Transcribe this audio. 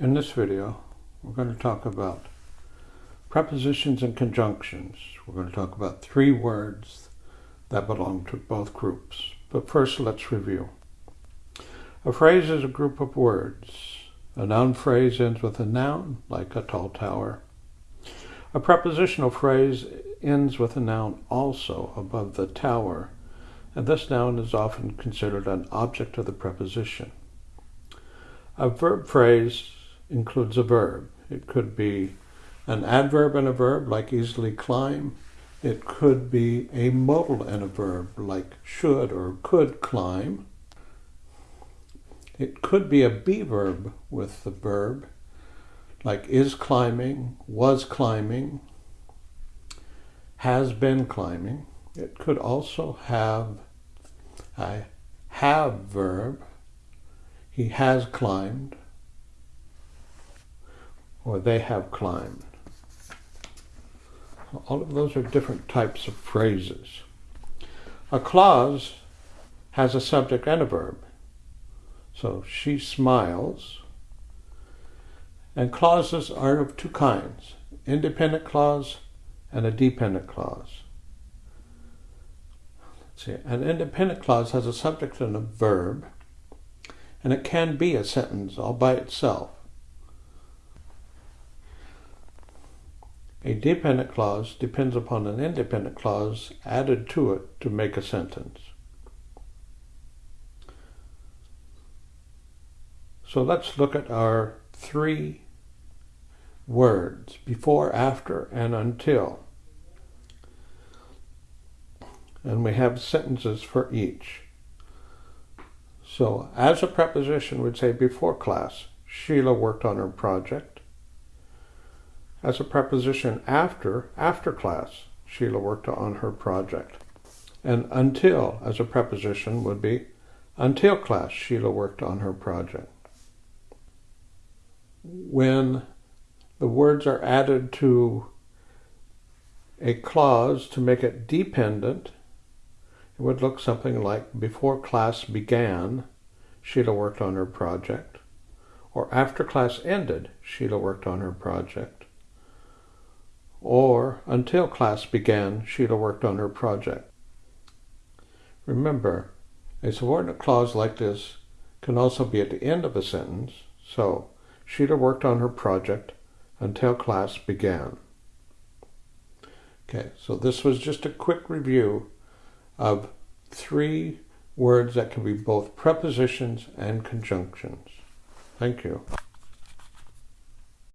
In this video, we're going to talk about prepositions and conjunctions. We're going to talk about three words that belong to both groups. But first, let's review. A phrase is a group of words. A noun phrase ends with a noun, like a tall tower. A prepositional phrase ends with a noun also above the tower, and this noun is often considered an object of the preposition. A verb phrase includes a verb. It could be an adverb and a verb, like easily climb. It could be a modal and a verb, like should or could climb. It could be a be verb with the verb, like is climbing, was climbing, has been climbing. It could also have a have verb, he has climbed, or they have climbed. All of those are different types of phrases. A clause has a subject and a verb. So she smiles. And clauses are of two kinds independent clause and a dependent clause. Let's see. An independent clause has a subject and a verb, and it can be a sentence all by itself. A dependent clause depends upon an independent clause added to it to make a sentence. So let's look at our three words, before, after, and until. And we have sentences for each. So as a preposition, we'd say before class, Sheila worked on her project as a preposition after, after class, Sheila worked on her project. And until as a preposition would be until class, Sheila worked on her project. When the words are added to a clause to make it dependent, it would look something like before class began, Sheila worked on her project, or after class ended, Sheila worked on her project or until class began, Sheila worked on her project. Remember, a subordinate clause like this can also be at the end of a sentence, so Sheila worked on her project until class began. Okay, so this was just a quick review of three words that can be both prepositions and conjunctions. Thank you.